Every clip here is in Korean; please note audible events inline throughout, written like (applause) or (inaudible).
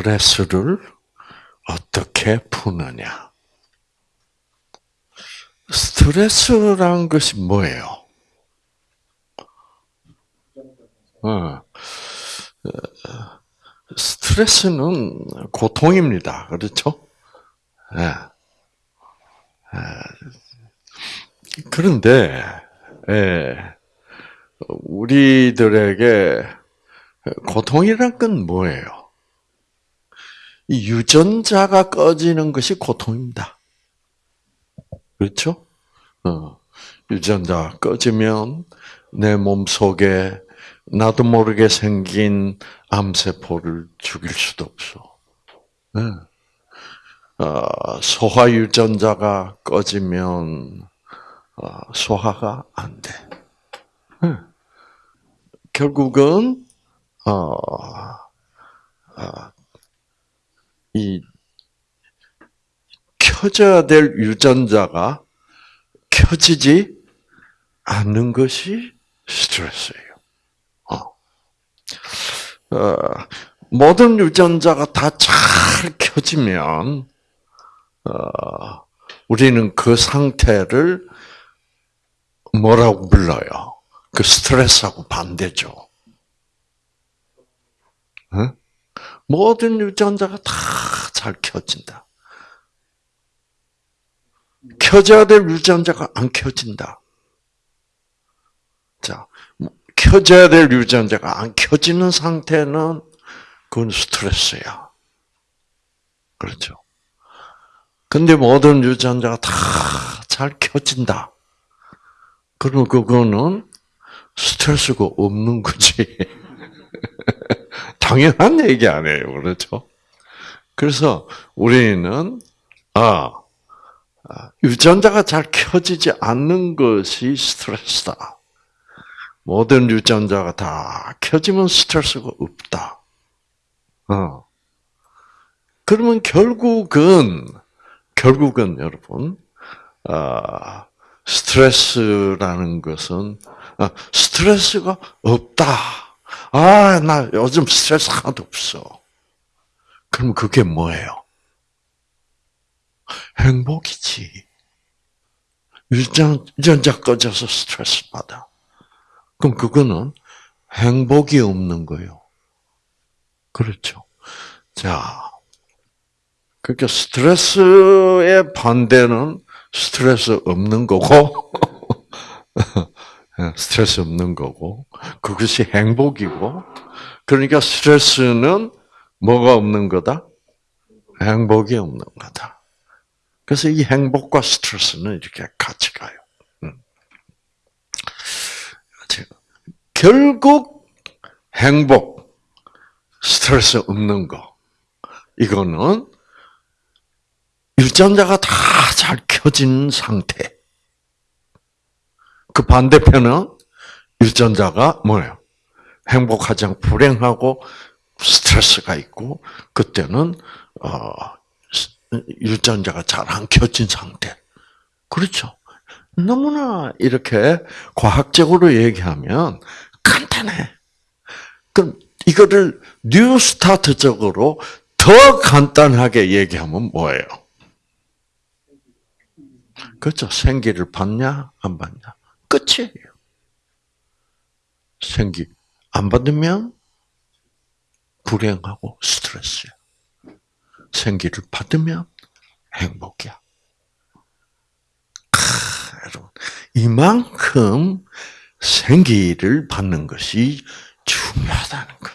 스트레스를 어떻게 푸느냐? 스트레스란 것이 뭐예요? 어, 스트레스는 고통입니다. 그렇죠? 예. 예. 그런데, 예. 우리들에게 고통이란 건 뭐예요? 유전자가 꺼지는 것이 고통입니다. 그렇죠? 어, 유전자 꺼지면 내 몸 속에 나도 모르게 생긴 암세포를 죽일 수도 없어. 네. 어, 소화 유전자가 꺼지면 어, 소화가 안 돼. 네. 결국은 어, 어, 이 켜져야 될 유전자가 켜지지 않는 것이 스트레스예요. 어. 어, 모든 유전자가 다 잘 켜지면 어, 우리는 그 상태를 뭐라고 불러요? 그 스트레스하고 반대죠. 응? 모든 유전자가 다 잘 켜진다. 켜져야 될 유전자가 안 켜진다. 자, 켜져야 될 유전자가 안 켜지는 상태는 그건 스트레스야. 그렇죠. 근데 모든 유전자가 다 잘 켜진다. 그러면 그거는 스트레스가 없는 거지. (laughs) (laughs) 당연한 얘기 아니에요. 그렇죠? 그래서 우리는, 아, 아, 유전자가 잘 켜지지 않는 것이 스트레스다. 모든 유전자가 다 켜지면 스트레스가 없다. 어. 그러면 결국은, 결국은 여러분, 아, 스트레스라는 것은, 아, 스트레스가 없다. 아, 나 요즘 스트레스 하나도 없어. 그럼 그게 뭐예요? 행복이지. 유전, 유전자 꺼져서 스트레스 받아. 그럼 그거는 행복이 없는 거예요. 그렇죠. 자, 그러니까 스트레스의 반대는 스트레스 없는 거고, (laughs) 스트레스 없는 거고, 그것이 행복이고, 그러니까 스트레스는 뭐가 없는 거다? 행복이 없는 거다. 그래서 이 행복과 스트레스는 이렇게 같이 가요. 결국 행복, 스트레스 없는 거, 이거는 유전자가 다 잘 켜진 상태. 그 반대편은 유전자가 뭐예요? 행복하지 않고 불행하고 스트레스가 있고 그때는 어, 유전자가 잘 안 켜진 상태. 그렇죠. 너무나 이렇게 과학적으로 얘기하면 간단해. 그럼 이거를 뉴스타트적으로 더 간단하게 얘기하면 뭐예요? 그렇죠. 생기를 받냐, 안 받냐. 끝이에요. 생기 안 받으면 불행하고 스트레스야. 생기를 받으면 행복이야. 여러분, 이만큼 생기를 받는 것이 중요하다는 것.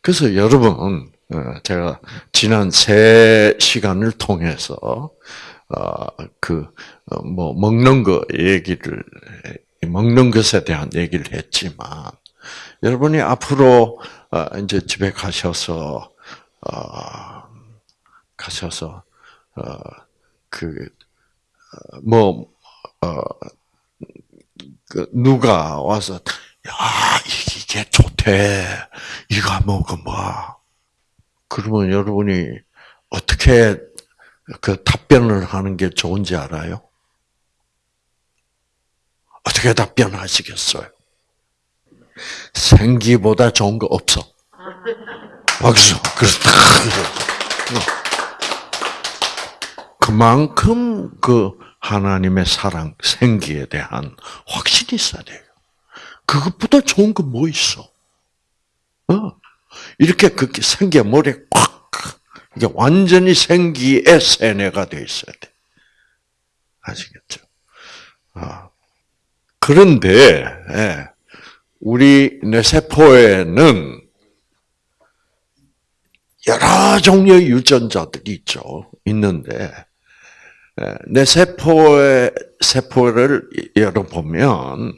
그래서 여러분, 어, 제가 지난 세 시간을 통해서 어, 그뭐 어, 먹는 거 얘기를 먹는 것에 대한 얘기를 했지만 여러분이 앞으로 이제 집에 가셔서 가셔서 그뭐 어, 그 누가 와서 야 이게 좋대. 이거 먹어봐. 그러면 여러분이 어떻게 그 답변을 하는 게 좋은지 알아요? 어떻게 답변하시겠어요? 생기보다 좋은 거 없어. 박수. 그렇다. 그만큼 그 하나님의 사랑, 생기에 대한 확신이 있어야 돼요. 그것보다 좋은 거 뭐 있어? 어. 이렇게 그렇게 생기가 머리에 꽉, 이게 완전히 생기의 세뇌가 돼 있어야 돼. 아시겠죠? 아. 그런데, 예, 우리 뇌세포에는 여러 종류의 유전자들이 있죠. 있는데, 예, 뇌세포의, 세포를 열어보면,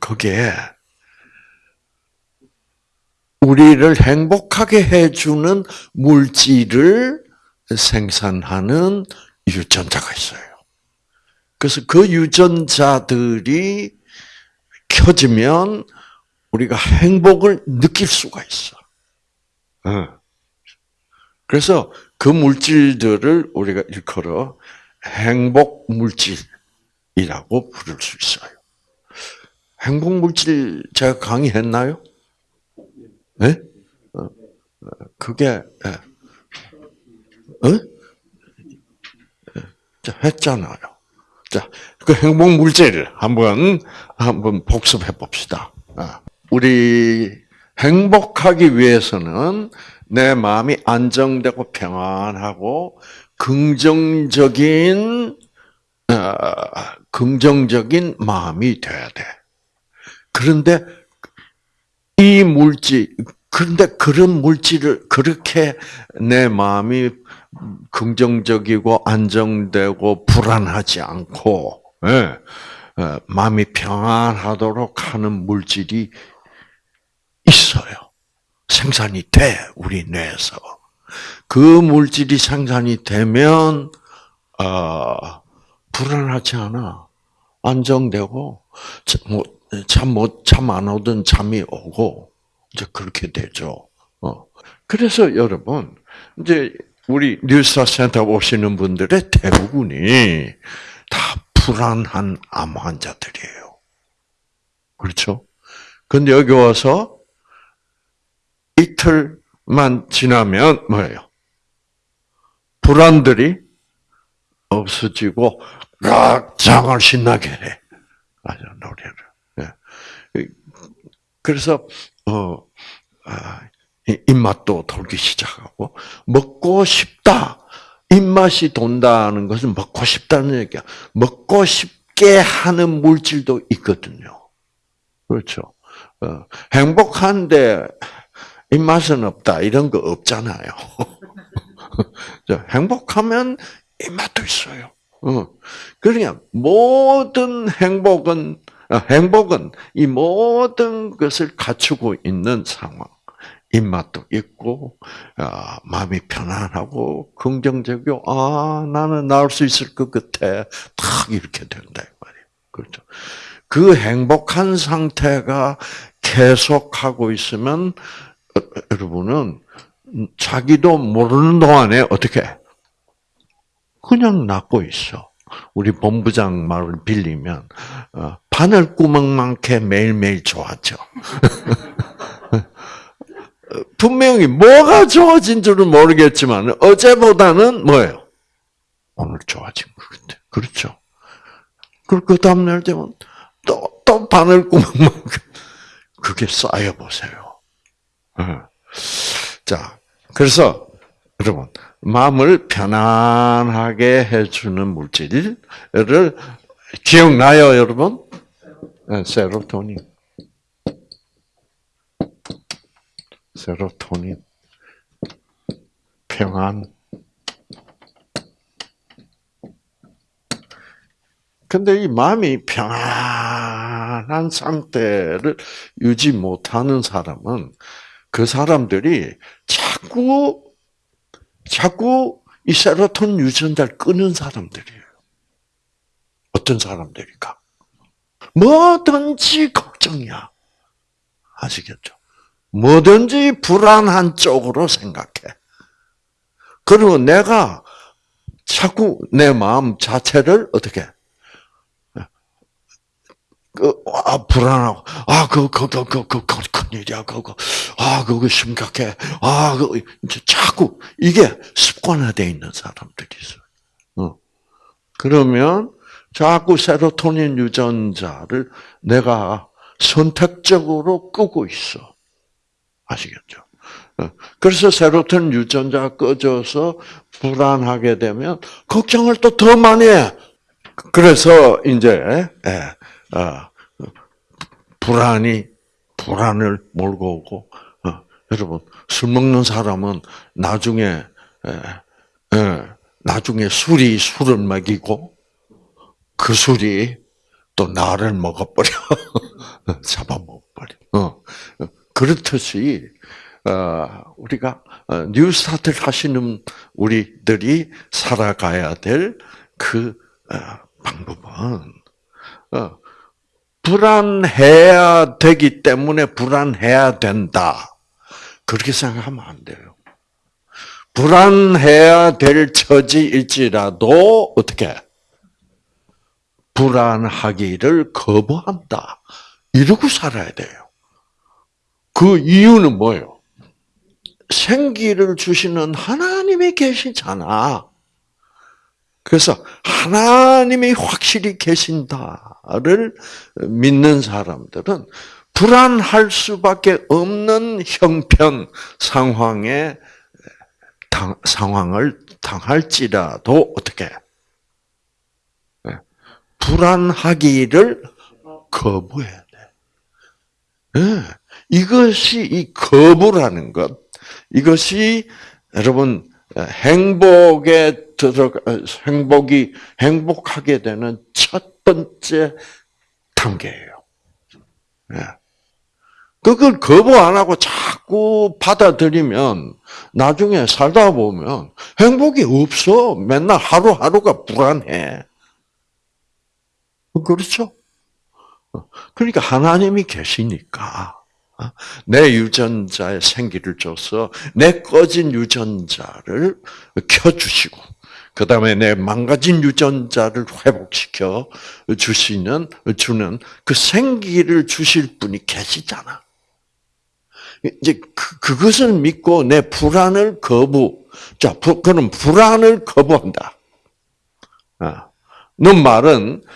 그게 우리를 행복하게 해주는 물질을 생산하는 유전자가 있어요. 그래서 그 유전자들이 켜지면 우리가 행복을 느낄 수가 있어. 그래서 그 물질들을 우리가 일컬어 행복 물질이라고 부를 수 있어요. 행복 물질 제가 강의했나요? 네? 그게 어? 했잖아요. 자, 그 행복 물질 한번 한번 복습해 봅시다. 아, 우리 행복하기 위해서는 내 마음이 안정되고 평안하고 긍정적인 어, 긍정적인 마음이 돼야 돼. 그런데 이 물질, 그런데 그런 물질을 그렇게 내 마음이 긍정적이고 안정되고 불안하지 않고 예, 예, 마음이 평안하도록 하는 물질이 있어요. 생산이 돼 우리 뇌에서. 그 물질이 생산이 되면 어, 불안하지 않아. 안정되고 뭐 잠 못 잠 안 오던 잠이 오고 이제 그렇게 되죠. 어. 그래서 여러분 이제 우리 뉴스타 센터 오시는 분들의 대부분이 다 불안한 암 환자들이에요. 그렇죠? 근데 여기 와서 이틀만 지나면 뭐예요? 불안들이 없어지고 락 장을 신나게 해. 아주 노래를. 그래서 어 아, 입맛도 돌기 시작하고 먹고 싶다. 입맛이 돈다는 것은 먹고 싶다는 얘기야. 먹고 싶게 하는 물질도 있거든요. 그렇죠. 어, 행복한데 입맛은 없다. 이런 거 없잖아요. (laughs) 행복하면 입맛도 있어요. 어. 그러니까 모든 행복은 어, 행복은 이 모든 것을 갖추고 있는 상황. 입맛도 있고, 아, 마음이 편안하고, 긍정적이고, 아, 나는 나을 수 있을 것 같아. 탁 이렇게 된다. 그렇죠. 그 행복한 상태가 계속하고 있으면, 어, 여러분은 자기도 모르는 동안에 어떻게, 그냥 낫고 있어. 우리 본부장 말을 빌리면, 어, 바늘구멍만큼 매일매일 좋았죠. (laughs) 분명히 뭐가 좋아진 줄은 모르겠지만 어제보다는 뭐예요? 오늘 좋아진 것 같아. 그렇죠? 그리고 그 다음날 되면 또, 또 바늘 구멍만큼 (laughs) 그게 쌓여 보세요. 어. 자, 그래서 여러분 마음을 편안하게 해주는 물질을 기억나요, 여러분? 네, 세로토닌. 세로토닌. 평안. 근데 이 마음이 평안한 상태를 유지 못하는 사람은 그 사람들이 자꾸, 자꾸 이 세로토닌 유전자를 끄는 사람들이에요. 어떤 사람들일까? 뭐든지 걱정이야. 아시겠죠? 뭐든지 불안한 쪽으로 생각해. 그리고 내가 자꾸 내 마음 자체를 어떻게 그, 아, 불안하고, 아, 그, 그, 그, 그, 그, 그, 큰일이야, 그거. 아, 그거 심각해. 아, 그, 자꾸, 이게 습관화되어 있는 사람들이 있어요. 어. 그러면, 자꾸 세로토닌 유전자를 내가 선택적으로 끄고 있어. 아시겠죠? 어. 그래서 세로토닌 유전자가 꺼져서 불안하게 되면, 걱정을 또 더 많이 해. 그래서, 이제, 예. 아, 불안이 불안을 몰고 오고 어, 여러분 술 먹는 사람은 나중에 에, 에, 나중에 술이 술을 먹이고 그 술이 또 나를 먹어버려 (laughs) 잡아먹어버려. 어, 그렇듯이 어, 우리가 어, 뉴스타트를 하시는 우리들이 살아가야 될그 어, 방법은 불안해야 되기 때문에 불안해야 된다. 그렇게 생각하면 안 돼요. 불안해야 될 처지일지라도 어떻게 불안하기를 거부한다. 이러고 살아야 돼요. 그 이유는 뭐예요? 생기를 주시는 하나님이 계시잖아. 그래서 하나님이 확실히 계신다를 믿는 사람들은 불안할 수밖에 없는 형편 상황에 당, 상황을 당할지라도 어떻게 네. 불안하기를 거부해야 돼. 네. 이것이 이 거부라는 것, 이것이 여러분 행복에 들어가 행복이 행복하게 되는 첫 번째 단계예요. 예. 그걸 거부 안 하고 자꾸 받아들이면 나중에 살다 보면 행복이 없어. 맨날 하루하루가 불안해. 그렇죠? 그러니까 하나님이 계시니까 내 유전자에 생기를 줘서 내 꺼진 유전자를 켜주시고 그 다음에 내 망가진 유전자를 회복시켜 주시는 주는 그 생기를 주실 분이 계시잖아. 이제 그, 그것을 믿고 내 불안을 거부. 자, 그럼 불안을 거부한다. 아, 너 말은 어,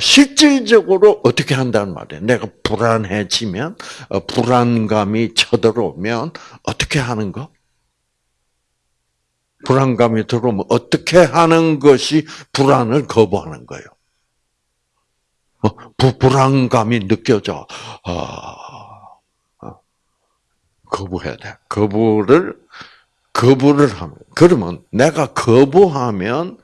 실질적으로 어떻게 한다는 말이에요. 내가 불안해지면, 어, 불안감이 쳐들어오면 어떻게 하는 거? 불안감이 들어오면 어떻게 하는 것이 불안을 거부하는 거예요. 어, 부, 불안감이 느껴져. 어, 거부해야 돼. 거부를, 거부를 하면, 그러면 내가 거부하면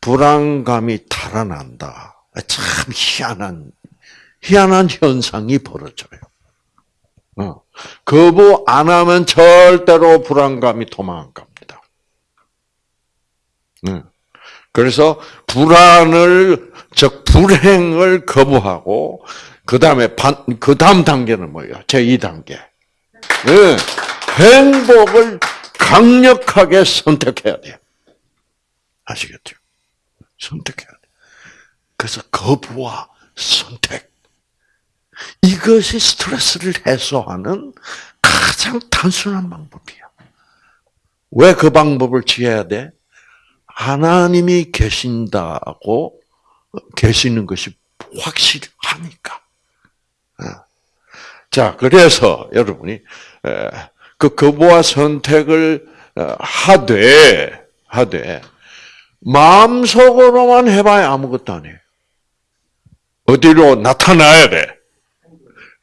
불안감이 달아난다. 참 희한한 희한한 현상이 벌어져요. 어. 거부 안 하면 절대로 불안감이 도망갑니다. 네. 그래서 불안을 즉 불행을 거부하고 그 다음에 그 다음 단계는 뭐예요? 제 2 단계. 네. 행복을 강력하게 선택해야 돼요. 아시겠죠? 선택해야 돼. 그래서 거부와 선택. 이것이 스트레스를 해소하는 가장 단순한 방법이야. 왜 그 방법을 취해야 돼? 하나님이 계신다고 계시는 것이 확실하니까. 어. 자, 그래서 여러분이 그 거부와 선택을 어, 하되 하되 마음속으로만 해봐야 아무것도 아니에요. 어디로 나타나야 돼?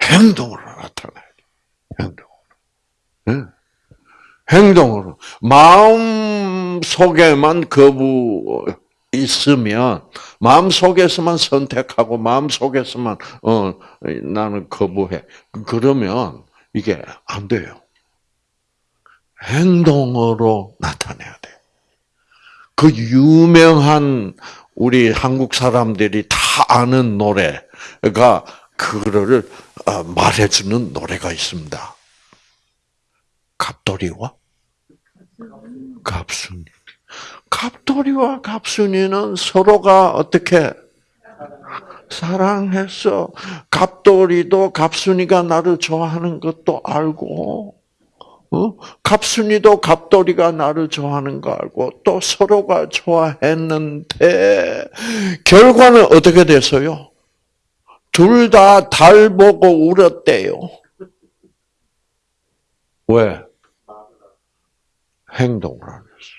행동으로 나타나야 돼. 행동으로. 응? 행동으로. 마음 속에만 거부 있으면 마음 속에서만 선택하고 마음 속에서만 어 나는 거부해. 그러면 이게 안 돼요. 행동으로 나타내야 돼. 그 유명한 우리 한국 사람들이 다 아는 노래가 그거를 어, 말해주는 노래가 있습니다. 갑돌이와 갑순이. 갑돌이와 갑순이는 서로가 어떻게 사랑했어. 갑돌이도 갑순이가 나를 좋아하는 것도 알고, 어? 갑순이도 갑돌이가 나를 좋아하는 거 알고, 또 서로가 좋아했는데, 결과는 어떻게 됐어요? 둘 다 달 보고 울었대요. 왜? 행동을 안 했어.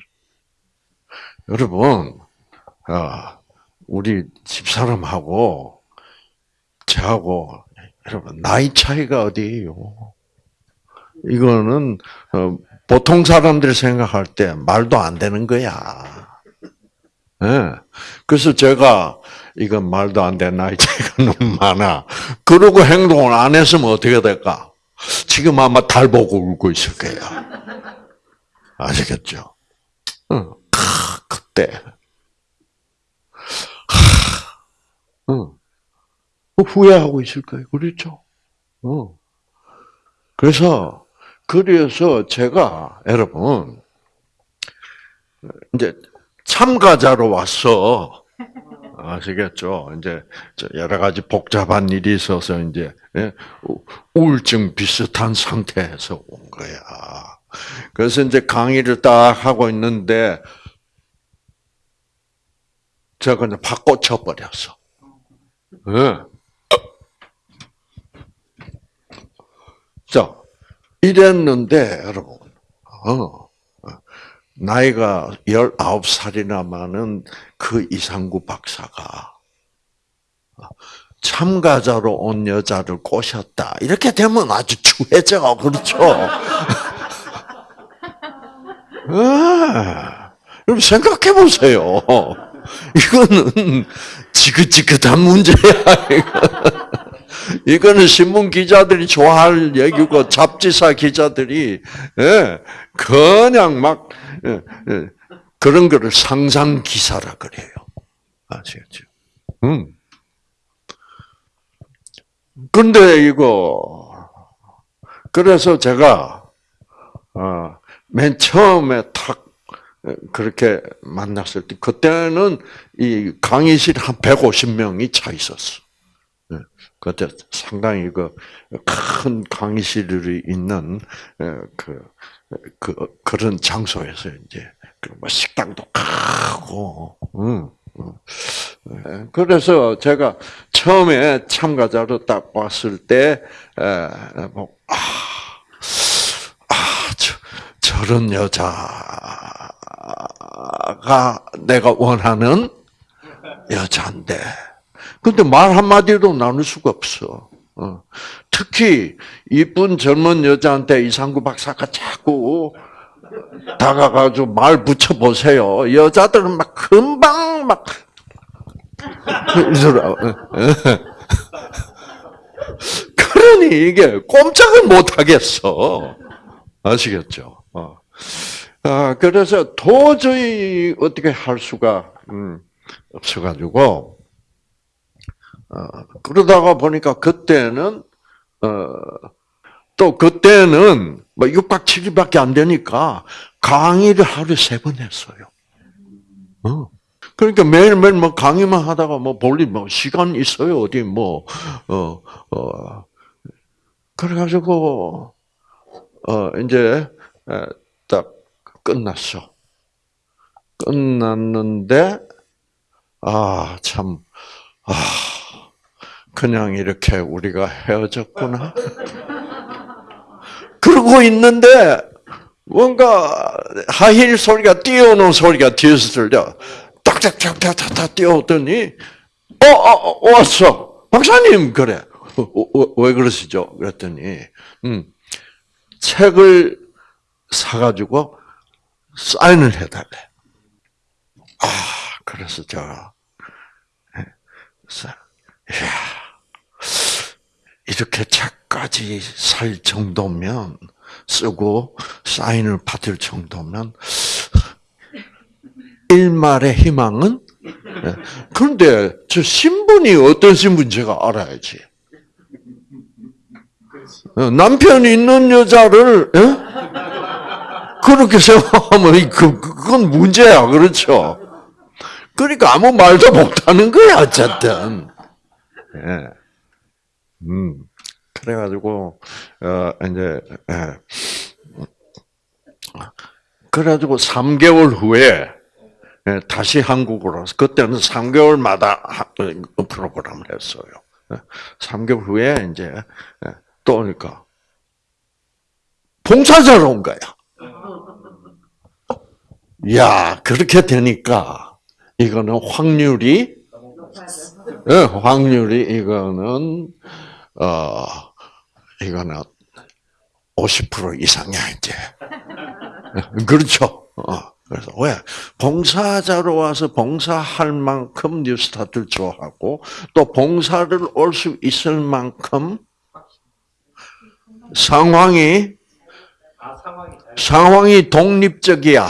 여러분, 아, 우리 집사람하고 저하고 여러분 나이 차이가 어디예요? 이거는 어, 보통 사람들이 생각할 때 말도 안 되는 거야. 예. 그래서 제가 이건 말도 안 나이 (laughs) 차이가 너무 많아. 그러고 행동을 안 했으면 어떻게 될까? 지금 아마 달 보고 울고 있을 거야. 아시겠죠? 응. 그때 응. 후회하고 있을 거예요. 그렇죠? 어. 그래서, 그래서 제가, 여러분, 이제 참가자로 왔어. 아시겠죠? 이제 여러 가지 복잡한 일이 있어서 이제 예, 우울증 비슷한 상태에서 온 거야. 그래서 이제 강의를 딱 하고 있는데 제가 그냥 팍 꽂혀버렸어. 네. 자, 이랬는데, 여러분, 어, 나이가 19살이나 많은 그 이상구 박사가 참가자로 온 여자를 꼬셨다. 이렇게 되면 아주 추해져. 그렇죠? 아, (laughs) 여러분 생각해 보세요. 이거는 지긋지긋한 문제야. 이거. 는 신문 기자들이 좋아할 얘기고 잡지사 기자들이 예, 그냥 막 예, 예, 그런 거를 상상 기사라 그래요. 아시겠죠? 음. 근데 이거 그래서 제가 어, 맨 처음에 탁 그렇게 만났을 때 그때는 이 강의실 한 150명이 차 있었어. 예, 그때 상당히 그 큰 강의실이 있는 예, 그, 그 그런 장소에서 이제 그뭐 식당도 크고, 응. 예, 그래서 제가 처음에 참가자로 딱 왔을 때, 뭐, 아, 아, 저, 저런 여자, 가 내가 원하는 여자인데. 근데 말 한마디로 나눌 수가 없어. 어. 특히 이쁜 젊은 여자한테 이상구 박사가 자꾸 다가가지고 말 붙여 보세요. 여자들은 막 금방 막 그러니 이게 꼼짝을 못 하겠어. 아시겠죠? 어. 아, 그래서 도저히 어떻게 할 수가 음, 없어가지고 어, 그러다가 보니까 그때는 어, 또 그때는 뭐 6박 7일밖에 안 되니까 강의를 하루에 세 번 했어요. 어. 그러니까 매일매일 뭐 강의만 하다가 뭐 볼일 뭐 시간 있어요 어디 뭐 어 어. 그래가지고 어 이제 딱 끝났어. 끝났는데, 아, 참, 아, 그냥 이렇게 우리가 헤어졌구나. 그러고 있는데, 뭔가 하힐 소리가 뛰어오는 소리가 뒤에서 들려. 딱딱딱딱딱 뛰어오더니, 어, 어, 어, 왔어. 박사님, 그래. 어, 어, 왜 그러시죠? 그랬더니, 음, 책을 사가지고 사인을 해달래. 아, 그래서 제가, 이야, 이렇게 책까지 살 정도면, 쓰고 사인을 받을 정도면, 일말의 희망은? 예. 그런데 저 신분이 어떤 신분 제가 알아야지. 어, 남편이 있는 여자를, 예? 그렇게 생각하면 그, 그건 문제야. 그렇죠? 그러니까 아무 말도 못하는 거야, 어쨌든. 예. 음. 그래가지고, 어, 이제, 예. 그래가지고 3개월 후에 예, 다시 한국으로 와서 그때는 3개월마다 어, 프로그램을 했어요. 3개월 예. 후에 이제 예, 또 오니까 봉사자로 온 거야. 야 그렇게 되니까 이거는 확률이 확률이 이거는 어 이거는 50% 이상이야 이제. (laughs) 그렇죠. 어. 그래서 왜 봉사자로 와서 봉사할 만큼 뉴스타트를 좋아하고 또 봉사를 올 수 있을 만큼 상황이 상황이 독립적이야.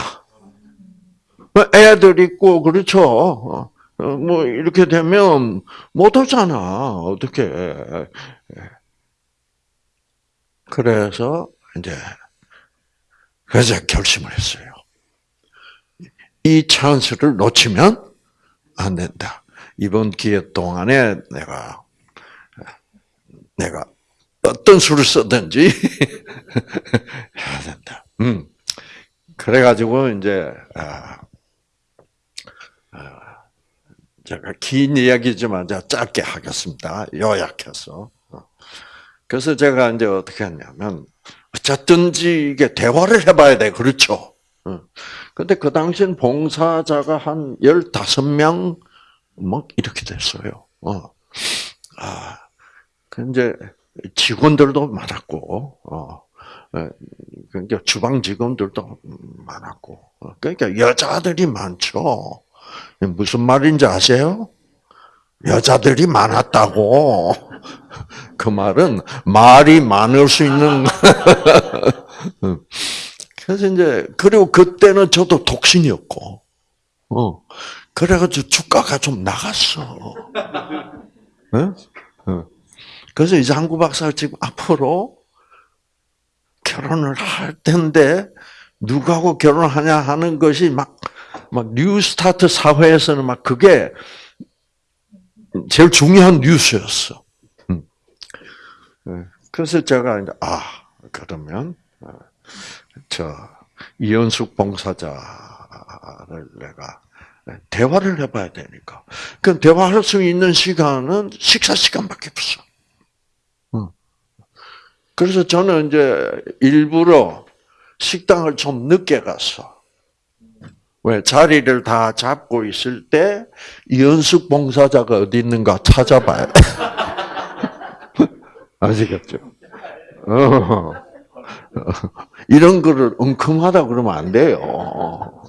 애들 있고 그렇죠. 어, 뭐 이렇게 되면 못 오잖아. 어떻게? 그래서 이제 그래서 결심을 했어요. 이 찬스를 놓치면 안 된다. 이번 기회 동안에 내가 내가 어떤 수를 쓰든지 (laughs) 해야 된다. 음. 그래가지고 이제 아, 아, 제가 긴 이야기지만 제가 짧게 하겠습니다. 요약해서. 그래서 제가 이제 어떻게 했냐면 어쨌든지 이게 대화를 해봐야 돼. 그렇죠? 근데 그 당시엔 봉사자가 한 15명, 뭐, 이렇게 됐어요. 어. 아, 그 이제 직원들도 많았고, 어. 그러니까 주방 직원들도 많았고, 어, 그러니까 여자들이 많죠. 무슨 말인지 아세요? 여자들이 많았다고. 그 말은 말이 많을 수 있는. 그래서 이제 그리고 그때는 저도 독신이었고, 어 그래가지고 주가가 좀 나갔어. 어? 어. 그래서 이제 한구 박사 지금 앞으로 결혼을 할 텐데 누구하고 결혼하냐 하는 것이 막 막 뉴스타트 사회에서는 막 그게 제일 중요한 뉴스였어. 음. 네. 그래서 제가 이제 아 그러면 어, 저 이현숙 봉사자를 내가 대화를 해봐야 되니까. 그 대화할 수 있는 시간은 식사 시간밖에 없어. 그래서 저는 이제 일부러 식당을 좀 늦게 갔어. 왜 자리를 다 잡고 있을 때 이현숙 봉사자가 어디 있는가 찾아봐야 돼. (laughs) 아시겠죠? 어. (laughs) 이런 거를 엉큼하다 그러면 안 돼요.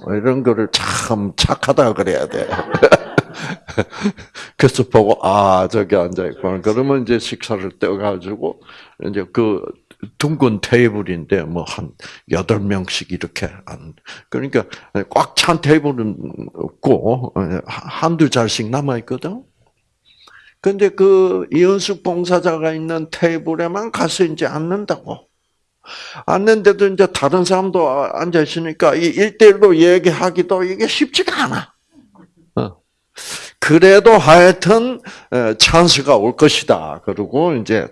이런 거를 참 착하다 그래야 돼. (laughs) 그래서 보고 아 저기 앉아 있고 그러면 이제 식사를 떼가지고 이제 그 둥근 테이블인데 뭐 한 여덟 명씩 이렇게 안 그러니까 꽉 찬 테이블은 없고 한두 자리씩 남아 있거든. 근데 그 이현숙 봉사자가 있는 테이블에만 가서 이제 앉는다고. 앉는데도 이제 다른 사람도 앉아 있으니까 이 일대일로 얘기하기도 이게 쉽지가 않아. 어. 그래도 하여튼 찬스가 올 것이다. 그리고 이제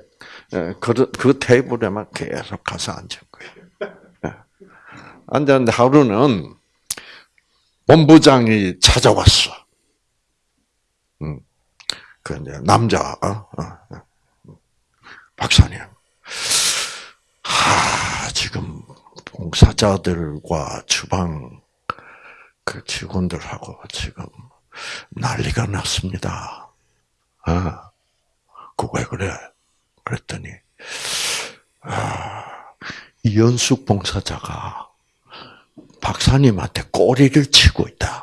그, 그 테이블에만 계속 가서 앉은 거예요. 앉았는데 하루는 본부장이 찾아왔어. 음. 그 이제 남자 어? 어. 박사님. 하, 지금 봉사자들과 주방 그 직원들하고 지금 난리가 났습니다. 아, 그왜 그래? 그랬더니 아, 이연숙 봉사자가 박사님한테 꼬리를 치고 있다.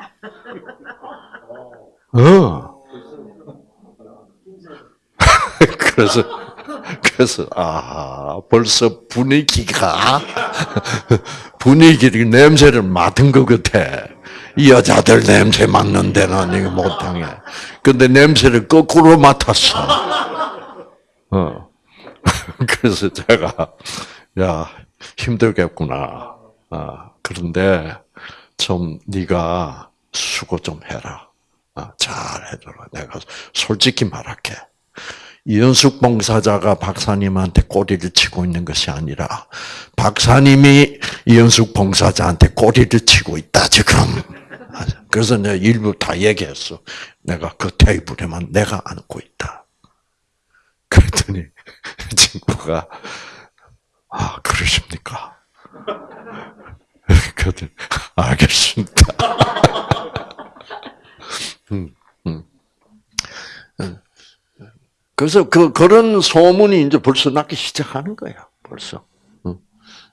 어. (laughs) 그래서 그래서 아 벌써 분위기가 분위기를 냄새를 맡은 것 같아. 이 여자들 냄새 맡는 데는 이거 못당해. 근데 냄새를 거꾸로 맡았어. 어. (laughs) 그래서 제가 야 힘들겠구나. 아, 그런데 좀 네가 수고 좀 해라. 아, 잘 해줘라. 내가 솔직히 말할게. 이현숙 봉사자가 박사님한테 꼬리를 치고 있는 것이 아니라 박사님이 이현숙 봉사자한테 꼬리를 치고 있다 지금. 그래서 내가 일부 다 얘기했어. 내가 그 테이블에만 내가 앉고 있다. 그랬더니 (laughs) 친구가 아 그러십니까? 그랬더니 알겠습니다. (laughs) 음, 음. 그래서 그 그런 소문이 이제 벌써 나기 시작하는 거야. 벌써.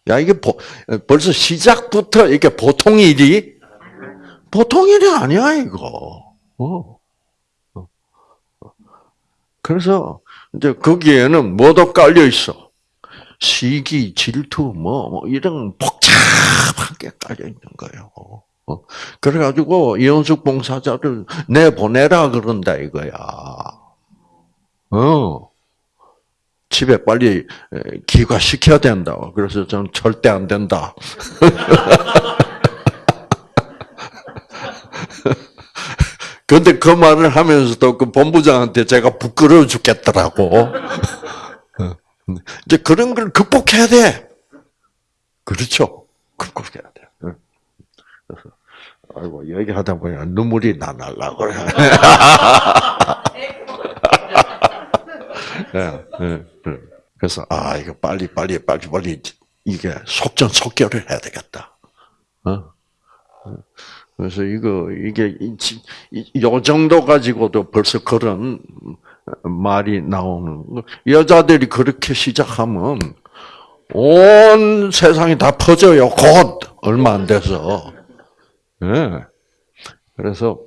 야 이게 보, 벌써 시작부터 이게 보통 일이 보통 일이 아니야 이거. 어. 그래서 이제 거기에는 뭐도 깔려 있어. 시기, 질투, 뭐, 뭐 이런 복잡한 게 깔려 있는 거예요. 어. 그래가지고 이현숙 봉사자를 내 보내라 그런다 이거야. 어. 집에 빨리 기과시켜야 된다. 그래서 저는 절대 안 된다. (laughs) 근데 그 말을 하면서도 그 본부장한테 제가 부끄러워 죽겠더라고. 어. (laughs) 이제 그런 걸 극복해야 돼. 그렇죠. 극복해야 돼. 아이고 얘기하다 보니 눈물이 나날라 그래. 네, 네, 네. 그래서 아 이거 빨리 빨리 빨리 빨리 이게 속전속결을 해야 되겠다. 어? 그래서 이거 이게 요 정도 가지고도 벌써 그런 말이 나오는 여자들이 그렇게 시작하면 온 세상이 다 퍼져요. 곧 얼마 안 돼서. 네. 그래서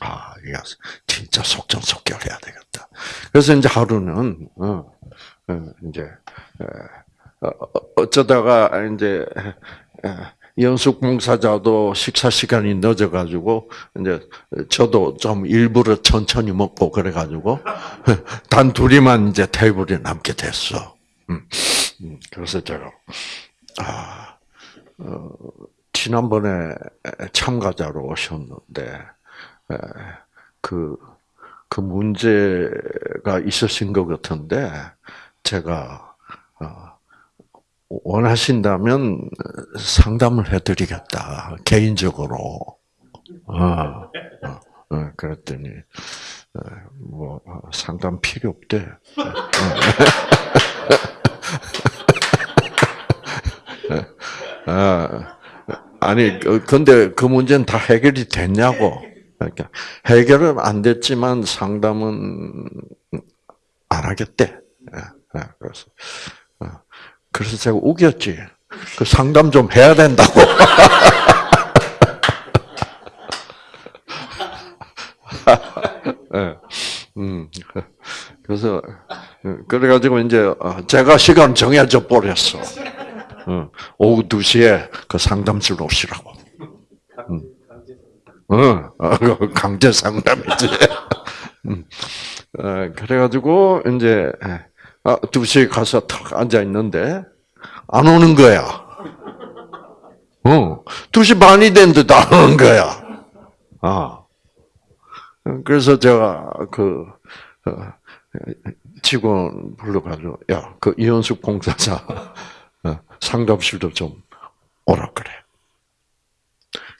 아 이거 진짜 속전속결해야 되겠다. 그래서 이제 하루는 어, 어 이제 어, 어쩌다가 이제 연숙 봉사자도 식사 시간이 늦어 가지고 이제 저도 좀 일부러 천천히 먹고 그래 가지고 (laughs) 단 둘이만 이제 테이블에 남게 됐어. 음, 음, 그래서 제가 아 어, 지난번에 참가자로 오셨는데 그그 그 문제가 있으신 것 같은데 제가 어, 원하신다면 상담을 해드리겠다 개인적으로. 어, 어, 어 그랬더니 뭐 상담 필요 없대. 아, 아니 그, 근데 그 문제는 다 해결이 됐냐고. 그러니까 해결은 안 됐지만 상담은 안 하겠대. 그래서 그래서 제가 우겼지. 그 상담 좀 해야 된다고. 네. (laughs) 음. 그래서 그래가지고 이제 어, 제가 시간 정해져 버렸어. 어, 오후 2 시에 그 상담실 오시라고. 음. 어, 그 강제 상담이지. (laughs) 음. 그래가지고 이제 2시에 가서 탁 앉아 있는데 안 오는 거야. 어, 2시 반이 됐는데도 안 오는 거야. 아. 그래서 제가 그 어, 직원 불러가지고 야, 그 이현숙 공사자 어, 상담실도 좀 오라 그래.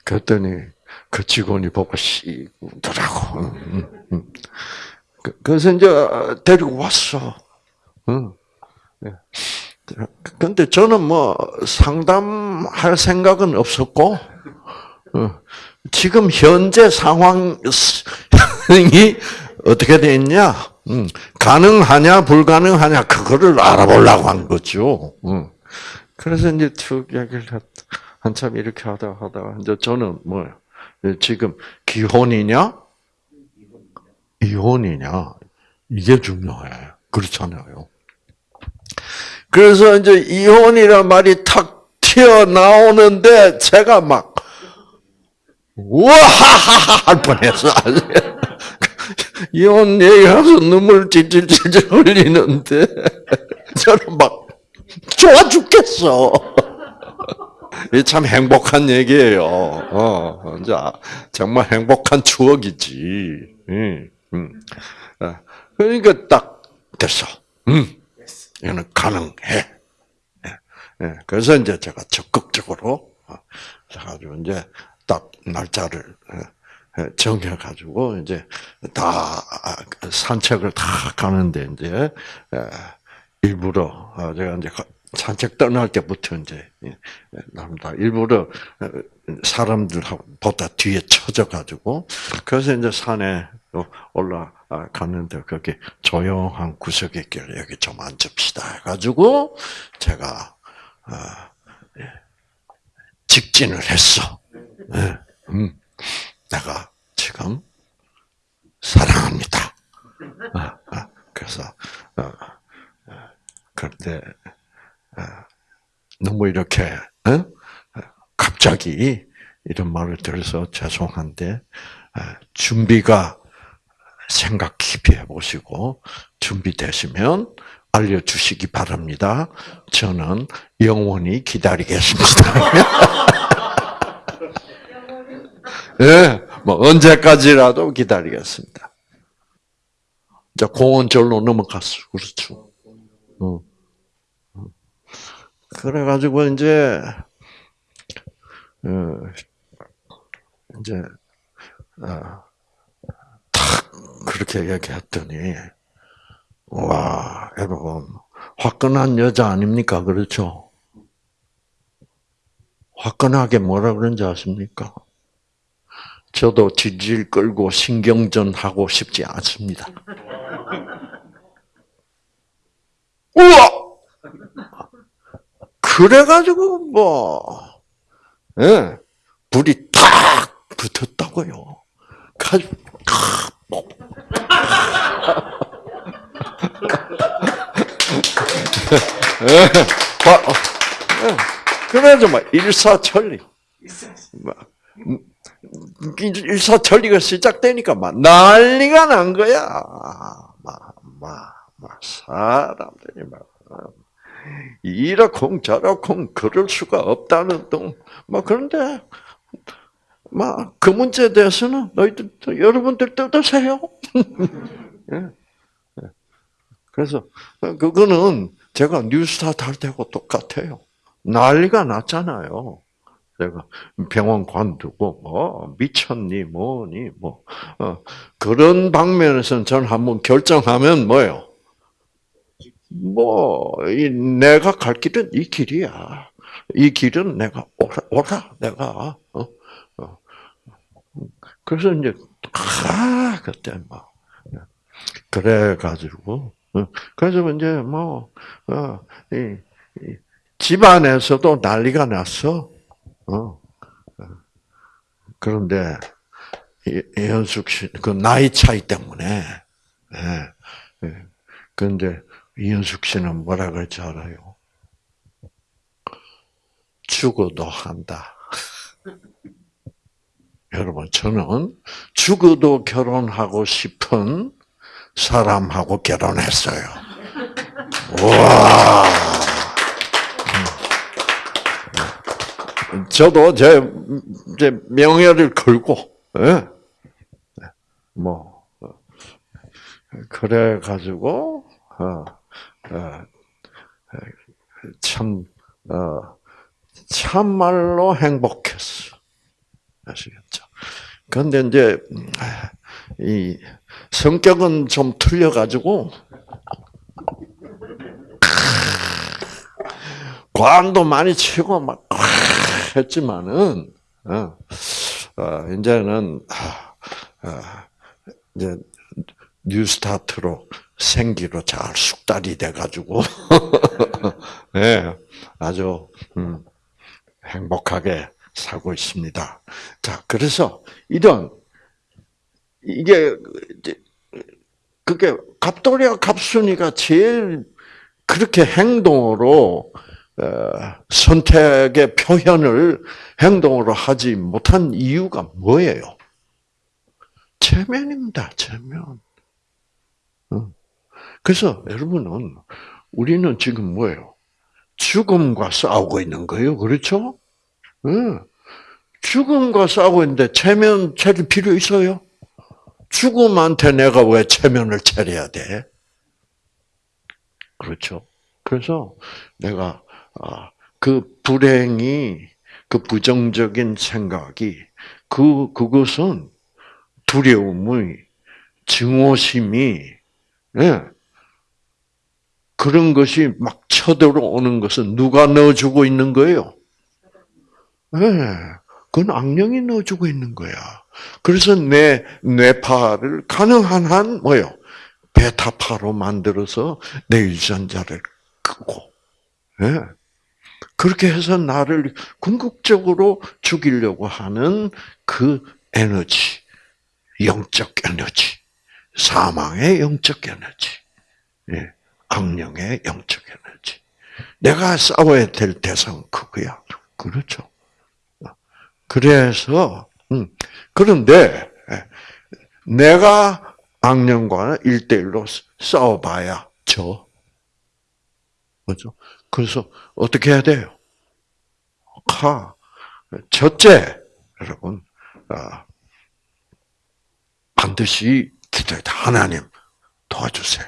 그랬더니 그 직원이 보고 씨 더라고. 그, 그래서 이제 데리고 왔어. 예. 근데 저는 뭐 상담할 생각은 없었고, 어, 지금 현재 상황이 어떻게 돼 있냐? 음, 가능하냐 불가능하냐 그거를 알아보려고 한 거죠. 음. 그래서 이제 쭉 얘기를 한참 이렇게 하다 하다가 이제 저는 뭐 지금 기혼이냐 이혼이냐 이게 중요해. 그렇잖아요. 그래서 이제 이혼이란 말이 탁 튀어나오는데 제가 막 우와하하하 할 뻔했어. (laughs) 이혼 얘기하면서 눈물 찔찔찔찔 흘리는데 (laughs) 저는 막 좋아 죽겠어. (laughs) 참 행복한 얘기예요. 어, 정말 행복한 추억이지. 음, 음. 그러니까 딱 됐어. 음, 이거는 가능해. 예, 예. 그래서 이제 제가 적극적으로 해가지고 이제 딱 날짜를 정해가지고 이제 다 산책을 다 가는데 이제 일부러 아, 제가 이제 산책 떠날 때부터 이제 납니다. 일부러 사람들보다 뒤에 쳐져가지고 그래서 이제 산에 올라갔는데 거기 조용한 구석에 길 여기 좀 앉읍시다 해가지고 제가 아, 예, 직진을 했어. 네. 음, 내가 지금 사랑합니다. 아, 아, 그래서 어, 그런데 너무 이렇게 갑자기 이런 말을 들어서 죄송한데 준비가 생각 깊이 해보시고 준비되시면 알려주시기 바랍니다. 저는 영원히 기다리겠습니다. (laughs) 예, 뭐 언제까지라도 기다리겠습니다. 자, 공원 절로 넘어갔어. 그렇죠. 어. 그래가지고 이제 어, 이제 어, 탁 그렇게 얘기했더니 와 여러분 화끈한 여자 아닙니까 그렇죠? 화끈하게 뭐라 그런지 아십니까? 저도 질질 끌고 신경전 하고 싶지 않습니다. 우와! 그래가지고, 뭐, 예, 불이 탁 붙었다고요. 가지고, 뭐. (laughs) 예, 예, 그래서 막 일사천리. 막, 일사천리가 시작되니까 막 난리가 난 거야. 막, 막, 막 사람들이 막 이러쿵 저러쿵 그럴 수가 없다는 똥뭐 그런데 막 그 문제에 대해서는 너희들 여러분들 뜯으세요. (laughs) 예. 예. 그래서 그거는 제가 뉴스타트 할 때하고 똑같아요. 난리가 났잖아요. 내가 병원 관두고 뭐 미쳤니 뭐니 뭐 어, 그런 방면에서는 저는 한번 결정하면 뭐요? 뭐 내가 갈 길은 이 길이야. 이 길은 내가 오라, 오라 내가 어? 어. 그래서 이제 아 그때 막 그래 가지고 어, 그래서 이제 뭐 어, 이, 이 집안에서도 난리가 났어. 어. 그런데 이현숙 씨, 그 나이 차이 때문에, 예. 예. 그런데 이현숙 씨는 뭐라 그럴지 알아요? 죽어도 한다. (laughs) 여러분, 저는 죽어도 결혼하고 싶은 사람하고 결혼했어요. 와. 저도 제, 제 명예를 걸고, 예? 뭐, 그래가지고, 어, 어, 참, 어, 참말로 행복했어. 아시겠죠? 근데 이제, 이, 성격은 좀 틀려가지고, 관도 많이 치고, 막, 했지만은 어, 어, 이제는 어, 이제 뉴스타트로 생기로 잘 숙달이 돼가지고 (laughs) 네, 아주 음, 행복하게 살고 있습니다. 자, 그래서 이런 이게 그게 갑돌이와 갑순이가 제일 그렇게 행동으로 선택의 표현을 행동으로 하지 못한 이유가 뭐예요? 체면입니다. 체면. 그래서 여러분은 우리는 지금 뭐예요? 죽음과 싸우고 있는 거예요. 그렇죠? 죽음과 싸우고 있는데 체면 차릴 필요 있어요? 죽음한테 내가 왜 체면을 차려야 돼? 그렇죠. 그래서 내가 아, 그 불행이 그 부정적인 생각이 그 그것은 두려움의 증오심이 예. 그런 것이 막 쳐들어오는 것은 누가 넣어주고 있는 거예요? 예. 그건 악령이 넣어주고 있는 거야. 그래서 내 뇌파를 가능한 한 뭐요? 베타파로 만들어서 내 유전자를 끄고, 예. 그렇게 해서 나를 궁극적으로 죽이려고 하는 그 에너지, 영적 에너지, 사망의 영적 에너지, 예. 악령의 영적 에너지. 내가 싸워야 될 대상은 그거야. 그렇죠. 그래서, 음, 그런데, 예, 내가 악령과 일대일로 싸워봐야 져. 그죠? 그래서 어떻게 해야 돼요? 하, 첫째, 여러분, 아, 반드시 기도해. 하나님, 도와주세요.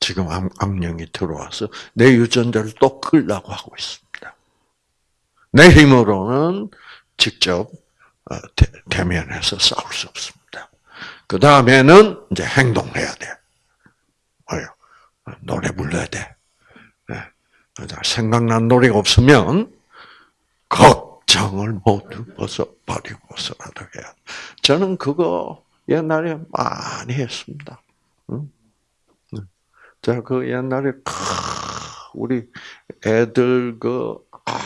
지금 악, 악령이 들어와서 내 유전자를 또 끌라고 하고 있습니다. 내 힘으로는 직접 어, 대면해서 싸울 수 없습니다. 그 다음에는 이제 행동해야 돼. 뭐요? 노래 불러야 돼. 생각난 노래가 없으면 걱정을 모두 벗어버리고서라도 해야. 저는 그거 옛날에 많이 했습니다. 제가 그 옛날에 우리 애들 그 아,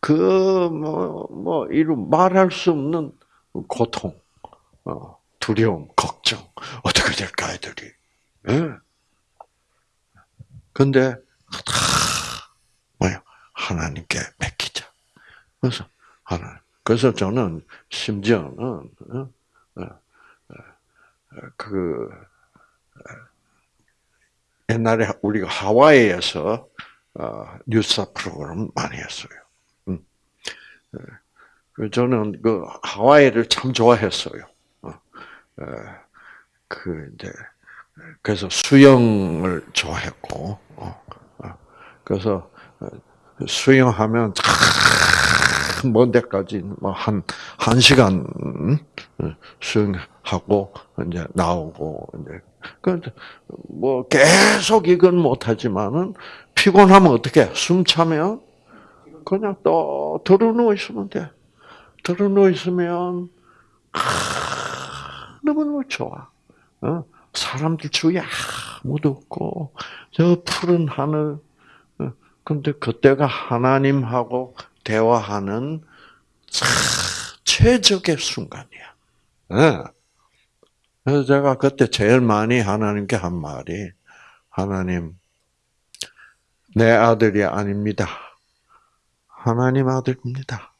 그뭐 뭐 이루 말할 수 없는 고통, 어, 두려움, 걱정 어떻게 될까 애들이. 예. 근데 다 뭐야 하나님께 맡기자. 그래서 하나. 그래서 저는 심지어는 그 옛날에 우리가 하와이에서 뉴스 프로그램 많이 했어요. 음. 저는 그 하와이를 참 좋아했어요. 그 이제 그래서 수영을 좋아했고, 어, 어. 그래서 어, 수영하면 먼 데까지 뭐한한 한 시간 수영하고 이제 나오고 이제 그뭐 계속 이건 못하지만은 피곤하면 어떻게 숨 차면 그냥 또 들어 누워 있으면 돼. 들어 누워 있으면 너무너무 좋아. 어? 사람들 주위에 아무도 없고 저 푸른 하늘 어, 근데 그때가 하나님하고 대화하는 최적의 순간이야. 예. 그래서 제가 그때 제일 많이 하나님께 한 말이 하나님 내 아들이 아닙니다. 하나님 아들입니다.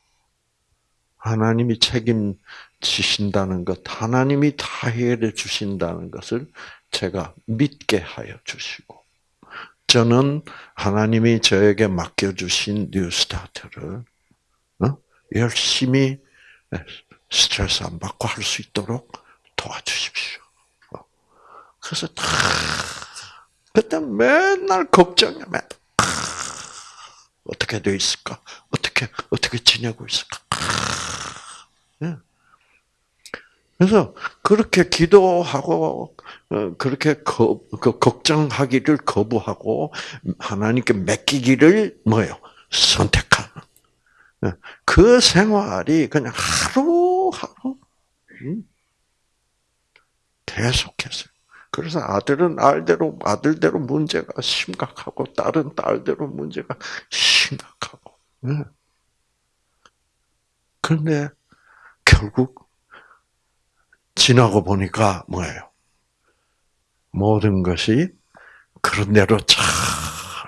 하나님이 책임지신다는 것, 하나님이 다 해결해 주신다는 것을 제가 믿게 하여 주시고, 저는 하나님이 저에게 맡겨주신 뉴스타트를 어? 열심히 스트레스 안 받고 할 수 있도록 도와주십시오. 어. 그래서 다 그때 맨날 걱정이야. 맨날. 어떻게 돼 있을까? 어떻게 어떻게 지내고 있을까? 예. 그래서 그렇게 기도하고 어, 그렇게 거, 그 걱정하기를 거부하고 하나님께 맡기기를 뭐요 예. 그 생활이 그냥 하루 하루 음, 계속했어요. 그래서 아들은 아들대로 아들대로 문제가 심각하고 딸은 딸대로 문제가 심각하고. 네. 그런데 결국 지나고 보니까 뭐예요? 모든 것이 그런 대로 잘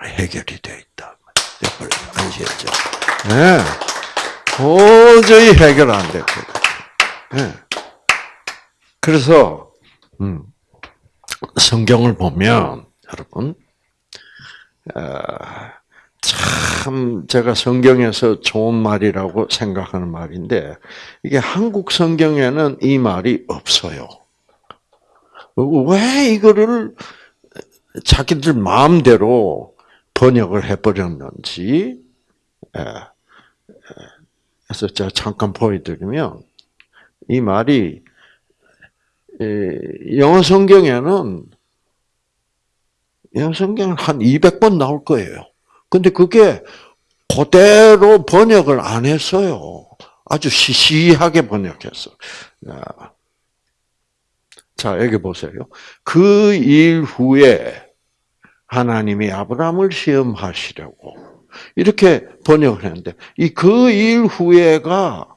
해결이 되어 있다. 여러분 아시겠죠? 네. 도저히 해결 안 됐거든. 네. 그래서 음, 성경을 보면 여러분 어, 참 제가 성경에서 좋은 말이라고 생각하는 말인데 이게 한국 성경에는 이 말이 없어요. 왜 이거를 자기들 마음대로 번역을 해버렸는지. 예. 그래서 제가 잠깐 보여드리면 이 말이 영어 성경에는 영어 성경은 한 200번 나올 거예요. 근데 그게 그대로 번역을 안 했어요. 아주 시시하게 번역했어. 자, 여기 보세요. 그 일 후에 하나님이 아브라함을 시험하시려고 이렇게 번역을 했는데 이 그 일 후에가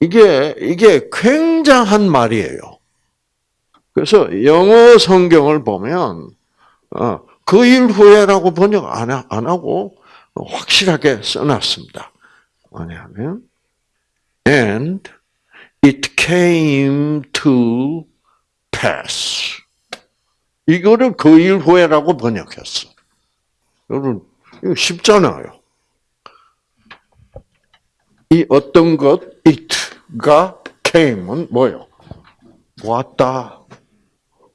이게 이게 굉장한 말이에요. 그래서 영어 성경을 보면 어, 그일 후에라고 번역 안, 안 하고 확실하게 써놨습니다. 뭐냐면 and it came to pass. 이거를 그 일 후에라고 번역했어. 여러분 이거 쉽잖아요. 이 어떤 것 it가 came은 뭐요? 왔다.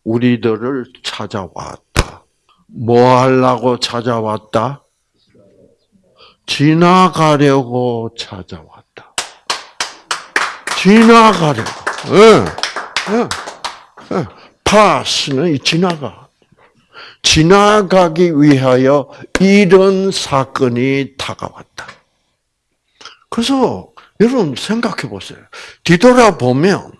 우리들을 찾아왔다. 뭐 하려고 찾아왔다? 지나가려고 찾아왔다. 지나가려고. 예. 예. 예. 파스는 지나가. 지나가기 위하여 이런 사건이 다가왔다. 그래서 여러분 생각해 보세요. 뒤돌아보면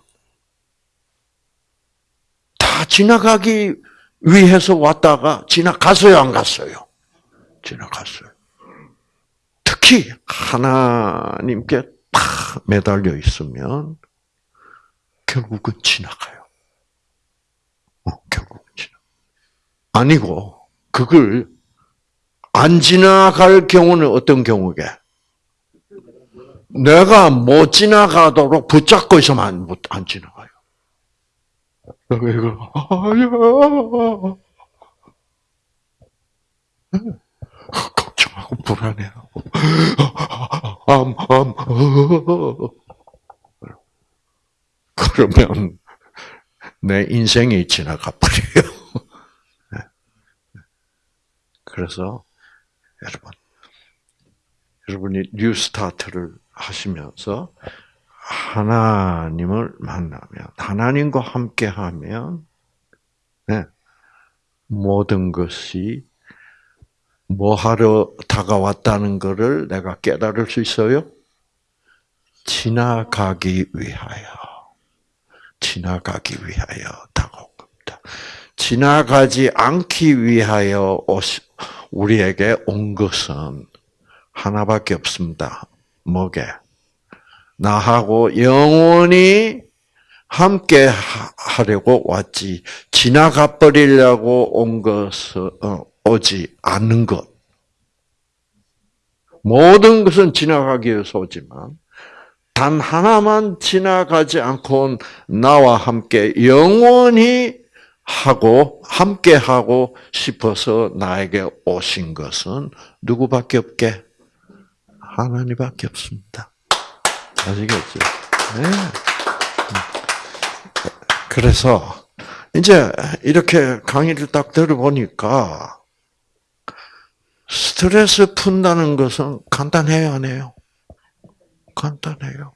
다 지나가기 위해서 왔다가 지나갔어요, 안 갔어요? 지나갔어요. 특히 하나님께 탁 매달려 있으면 결국은 지나가요. 어, 지나. 아니고 그걸 안 지나갈 경우는 어떤 경우게? 내가 못 지나가도록 붙잡고 있으면 안, 안 지나가요. 아야 걱정하고 불안해하고 암 암 그러면 내 인생이 지나가 버려요. 그래서 여러분 여러분이 New Start를 하시면서 하나님을 만나면 하나님과 함께 하면 네, 모든 것이 뭐 하러 다가왔다는 것을 내가 깨달을 수 있어요? 지나가기 위하여. 지나가기 위하여 다가온 겁니다. 지나가지 않기 위하여 우리에게 온 것은 하나밖에 없습니다. 뭐게? 나하고 영원히 함께 하려고 왔지 지나가 버리려고 온 것은 어, 오지 않는 것. 모든 것은 지나가기 위해서 오지만 단 하나만 지나가지 않고 나와 함께 영원히 하고 함께 하고 싶어서 나에게 오신 것은 누구밖에 없게 하나님밖에 없습니다. 아시겠죠? 네. 그래서 이제 이렇게 강의를 딱 들어보니까 스트레스 푼다는 것은 간단해요, 안 해요? 간단해요.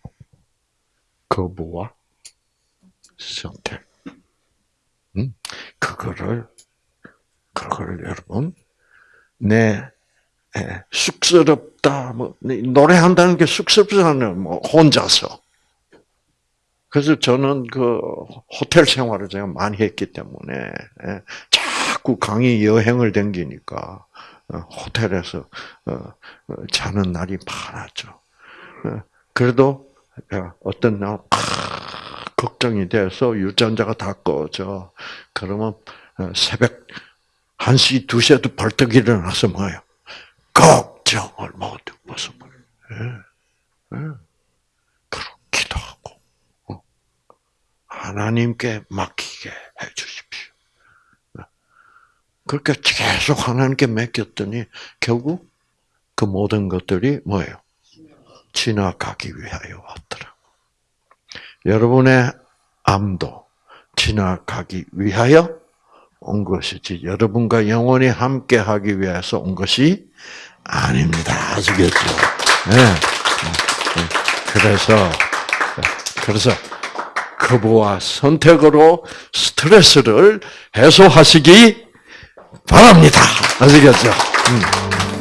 거부와 선택. 음? 그거를, 그걸 여러분, 내 예, 쑥스럽다. 뭐 노래한다는 게 쑥스럽잖아요. 뭐 혼자서. 그래서 저는 그 호텔 생활을 제가 많이 했기 때문에 예, 자꾸 강의 여행을 댕기니까 어, 호텔에서 어, 어, 자는 날이 많았죠. 그래도 어떤 날 걱정이 돼서 유전자가 다 꺼져. 그러면 새벽 1시, 2시에도 벌떡 일어나서 뭐예요? 걱정을 모두 벗어버려. 예. 예. 그렇기도 하고, 어. 하나님께 맡기게 해 주십시오. 그렇게 계속 하나님께 맡겼더니 결국 그 모든 것들이 뭐예요? 지나가기 위하여 왔더라. 여러분의 암도 지나가기 위하여 온 것이지 여러분과 영원히 함께 하기 위해서 온 것이 아닙니다. 아시겠죠? 네. 네. 그래서 그래서 거부와 선택으로 스트레스를 해소하시기 바랍니다. 아시겠죠? 음.